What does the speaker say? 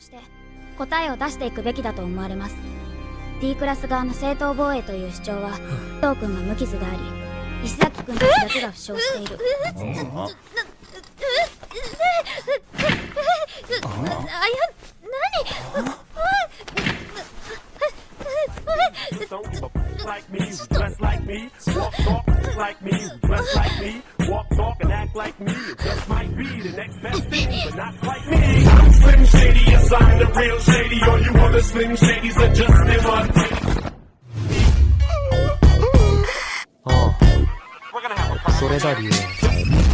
として答えを出していくべきだと思われます。D クラス側の正当防衛という主張は藤君が無傷であり石崎君の記憶が負傷している。あや何 Like me, just might be the next best thing, but not like me. real shady, or you Slim that just live on. Oh. We're gonna have a.